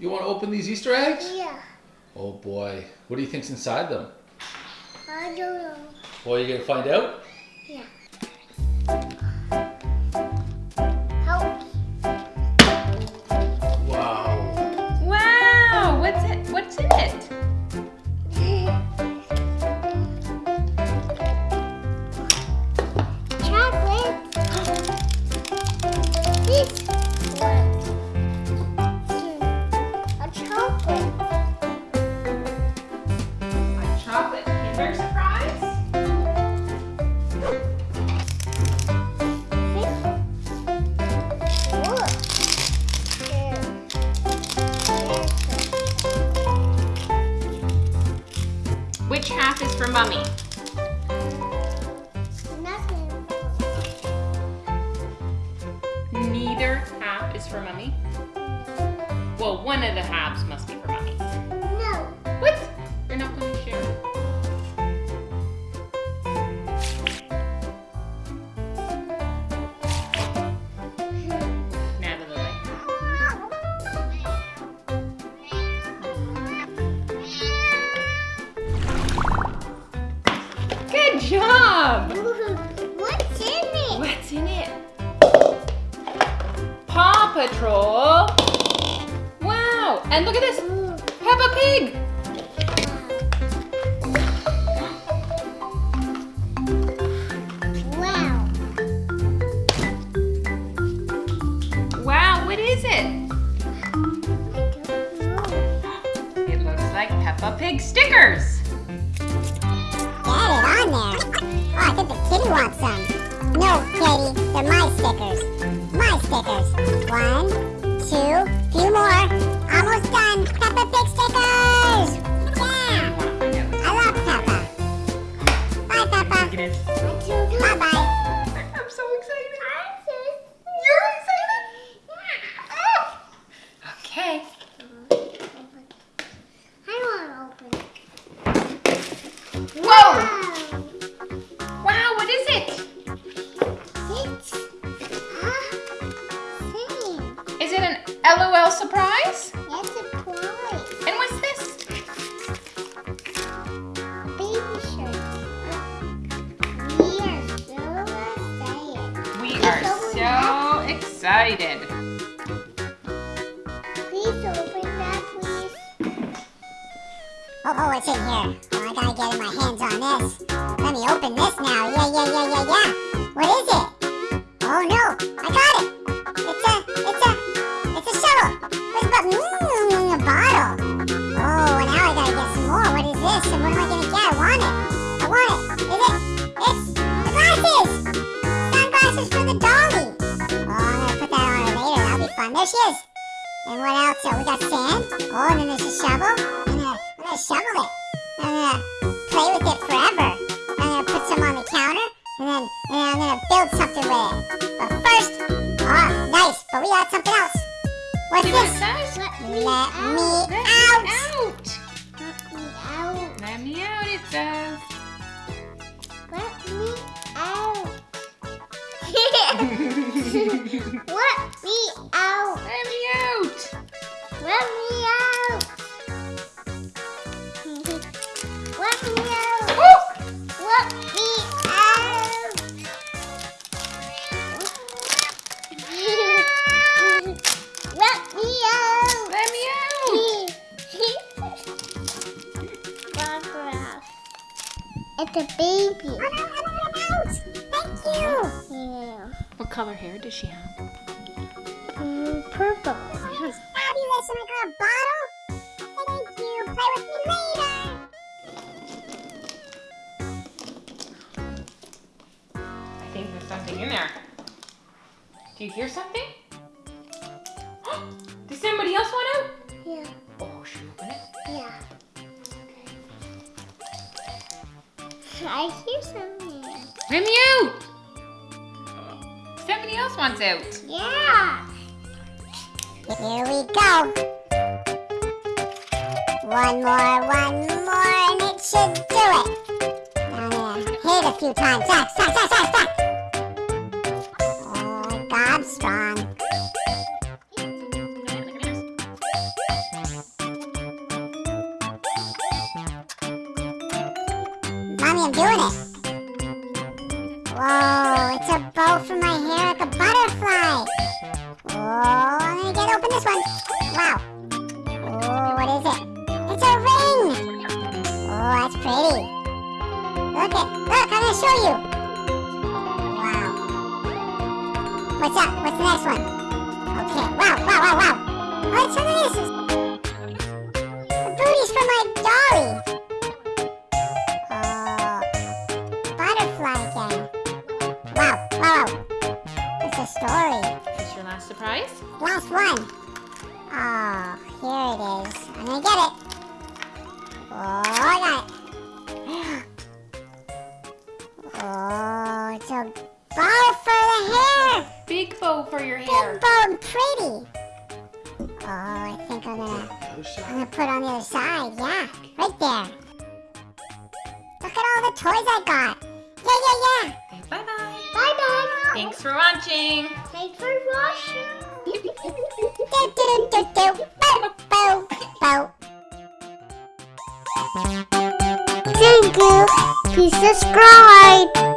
You want to open these Easter eggs? Yeah. Oh boy. What do you think's inside them? I don't know. Well, you're gonna find out? Half is for Mummy? Neither half is for Mummy. Well, one of the halves must be Paw Patrol. Wow! And look at this. Peppa Pig. Wow. Wow, what is it? It looks like Peppa Pig stickers. Get it on there. Oh, I think the kitty wants some. No, Katie, they're my stickers. My stickers. One, two, few more. Almost done. Peppa Pig stickers. Yeah. I love Peppa. Bye, Peppa. Bye bye. I'm so excited. You're excited? Oh. Okay. I want to open it. Whoa! Excited. Please open that, please. Oh, oh, what's in here? Oh, I gotta get my hands on this. Let me open this now. Yeah, yeah, yeah, yeah, yeah. What is it? Oh no, I got it. It's a, it's a, it's a shovel. The button? Mmm, a bottle. Oh, now I gotta get some more. What is this? And what am I gonna get? I want it. I want it. Is it? It's the glasses. Sunglasses for the doggy. There she is. And what else? Oh, we got sand. Oh, and then there's a shovel. I'm gonna, I'm gonna shovel it. I'm gonna play with it forever. I'm gonna put some on the counter, and then, and then I'm gonna build something with it. But first, oh, nice. But we got something else. What's See what it this? Let me me out. Let out. me out. It's a baby. Oh, no, I'm out. Thank you. Yeah. What color hair does she have? Mm, purple. Fabulous. And I got a bottle. Thank you. Play with me later. I think there's something in there. Do you hear something? Does somebody else want out? Yeah. Oh, should we open it? Yeah. I hear something. Let me out. Somebody else wants out. Yeah. Here we go. One more, one more, and it should do it. I'm hit a few times. Zack, Zack, Zack, Zack, Zack. Oh, God, strong. Mommy, I'm doing it. Whoa, it's a bow for my hair like a butterfly. Whoa. Wow. Oh, what is it? It's a ring. Oh, that's pretty. Look at, look, I'm gonna show you. Wow. What's up? What's the next one? Okay. Wow, wow, wow, wow. Oh, What's some of this? The booty's for my dolly. Oh, butterfly again. Wow, wow, wow. It's a story. Is this your last surprise? Last one. I'm gonna get it. Oh, I got it. Oh, it's a bow for the hair. Big bow for your hair. Big bow and pretty. Oh, I think I'm gonna, I'm gonna put it on the other side. Yeah, right there. Look at all the toys I got. Yeah, yeah, yeah. Okay, bye bye. Bye, bye. Thanks for watching. Thanks for watching. Do, do, do, do, do. Bow, Thank you. Please subscribe.